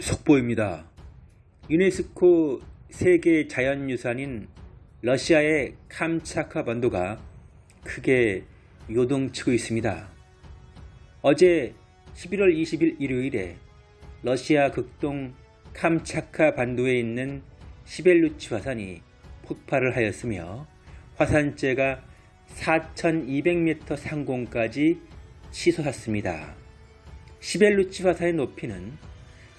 속보입니다. 유네스코 세계 자연유산인 러시아의 캄차카 반도가 크게 요동치고 있습니다. 어제 11월 20일 일요일에 러시아 극동 캄차카 반도에 있는 시벨루치 화산이 폭발을 하였으며 화산재가 4200m 상공까지 치솟았습니다. 시벨루치 화산의 높이는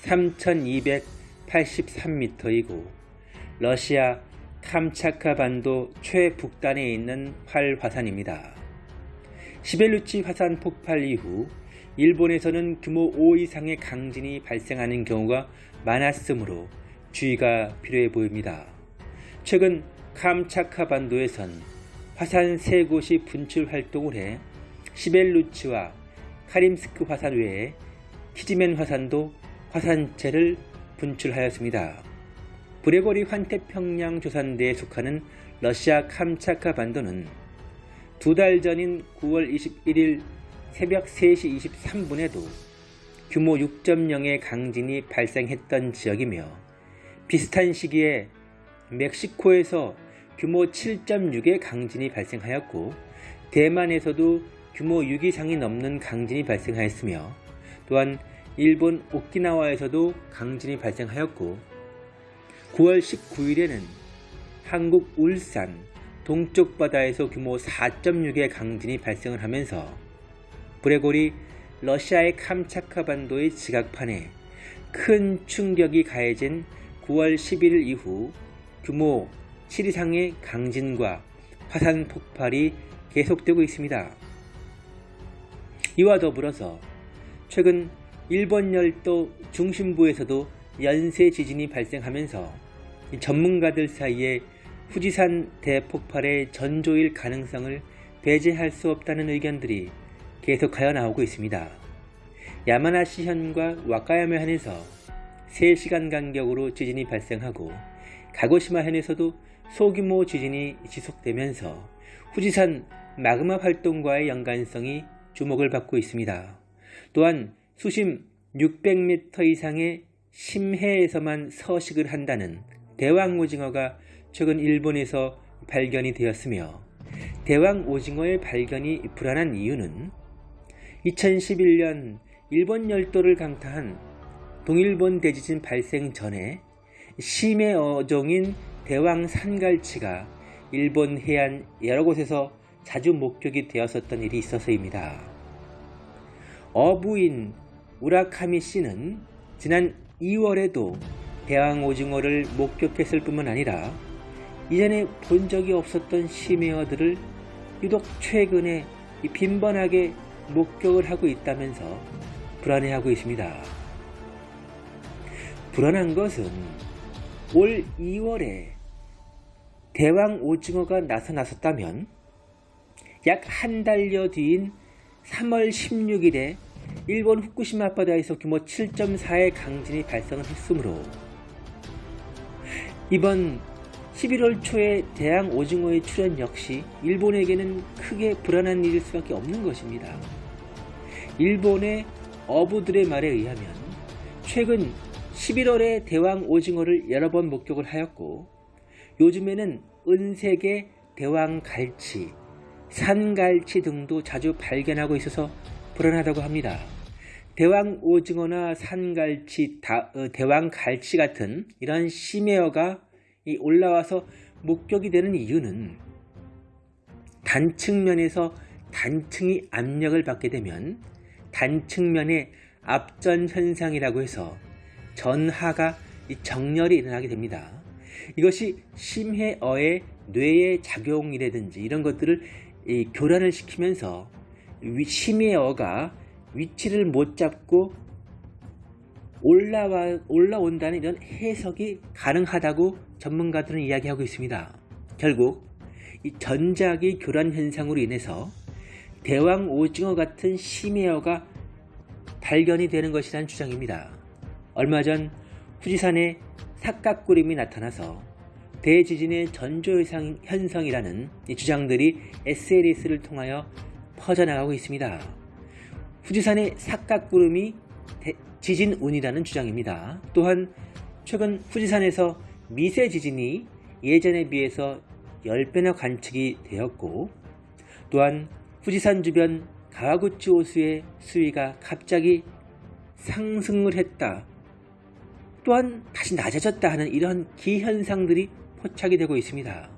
3283m이고 러시아 캄차카 반도 최북단에 있는 활화산입니다. 시벨루치 화산 폭발 이후 일본에서는 규모 5 이상의 강진이 발생하는 경우가 많았으므로 주의가 필요해 보입니다. 최근 캄차카 반도에선 화산 세 곳이 분출 활동을 해 시벨루치와 카림스크 화산 외에 키즈맨 화산도 화산재를 분출하였습니다. 브레거리 환태평양 조산대에 속하는 러시아 캄차카 반도는 두 달 전인 9월 21일 새벽 3시 23분에도 규모 6.0의 강진이 발생했던 지역이며 비슷한 시기에 멕시코에서 규모 7.6의 강진이 발생하였고 대만에서도 규모 6 이상이 넘는 강진이 발생하였으며 또한 일본 오키나와에서도 강진이 발생하였고 9월 19일에는 한국 울산 동쪽 바다에서 규모 4.6의 강진이 발생을 하면서 브레골이 러시아의 캄차카 반도의 지각판에 큰 충격이 가해진 9월 11일 이후 규모 7 이상의 강진과 화산 폭발이 계속되고 있습니다. 이와 더불어서 최근 일본 열도 중심부에서도 연쇄 지진이 발생하면서 전문가들 사이에 후지산 대폭발의 전조일 가능성을 배제할 수 없다는 의견들이 계속하여 나오고 있습니다. 야마나시 현과 와카야마 현에서 3시간 간격으로 지진이 발생하고 가고시마 현에서도 소규모 지진이 지속되면서 후지산 마그마 활동과의 연관성이 주목을 받고 있습니다. 또한 수심 600m 이상의 심해에서만 서식을 한다는 대왕 오징어가 최근 일본에서 발견이 되었으며 대왕 오징어의 발견이 불안한 이유는 2011년 일본 열도를 강타한 동일본 대지진 발생 전에 심해 어종인 대왕 산갈치가 일본 해안 여러 곳에서 자주 목격이 되었었던 일이 있어서입니다. 어부인 우라카미 씨는 지난 2월에도 대왕 오징어를 목격했을 뿐만 아니라 이전에 본 적이 없었던 심해어들을 유독 최근에 빈번하게 목격을 하고 있다면서 불안해하고 있습니다. 불안한 것은 올 2월에 대왕 오징어가 나타났었다면 약 한 달여 뒤인 3월 16일에 일본 후쿠시마 앞바다에서 규모 7.4의 강진이 발생을 했으므로 이번 11월 초에 대왕 오징어의 출현 역시 일본에게는 크게 불안한 일일 수밖에 없는 것입니다. 일본의 어부들의 말에 의하면 최근 11월에 대왕 오징어를 여러 번 목격을 하였고 요즘에는 은색의 대왕 갈치, 산갈치 등도 자주 발견하고 있어서 불안하다고 합니다. 대왕 오징어나 산갈치, 어, 대왕 갈치 같은 이런 심해어가 올라와서 목격이 되는 이유는 단측면에서 단층이 압력을 받게 되면 단측면의 압전 현상이라고 해서 전하가 정렬이 일어나게 됩니다. 이것이 심해어의 뇌의 작용이라든지 이런 것들을 교란을 시키면서 심해어가 위치를 못 잡고 올라와, 올라온다는 이런 해석이 가능하다고 전문가들은 이야기하고 있습니다. 결국 이 전작이 교란 현상으로 인해서 대왕 오징어 같은 심해어가 발견이 되는 것이라는 주장입니다. 얼마 전 후지산에 삭각구름이 나타나서 대지진의 전조 현상이라는 주장들이 SNS를 통하여 퍼져나가고 있습니다. 후지산의 삭각구름이 지진운이라는 주장입니다. 또한 최근 후지산에서 미세 지진이 예전에 비해서 10배나 관측이 되었고 또한 후지산 주변 가와구치 호수의 수위가 갑자기 상승을 했다. 또한 다시 낮아졌다 하는 이러한 기현상들이 포착이 되고 있습니다.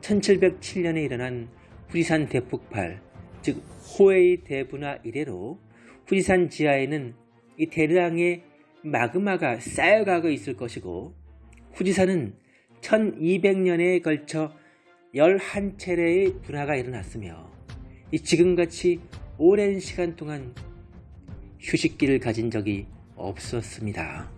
1707년에 일어난 후지산 대폭발, 즉 호에이 대분화 이래로 후지산 지하에는 이 대량의 마그마가 쌓여가고 있을 것이고 후지산은 1200년에 걸쳐 11차례의 분화가 일어났으며 이 지금같이 오랜 시간 동안 휴식기를 가진 적이 없었습니다.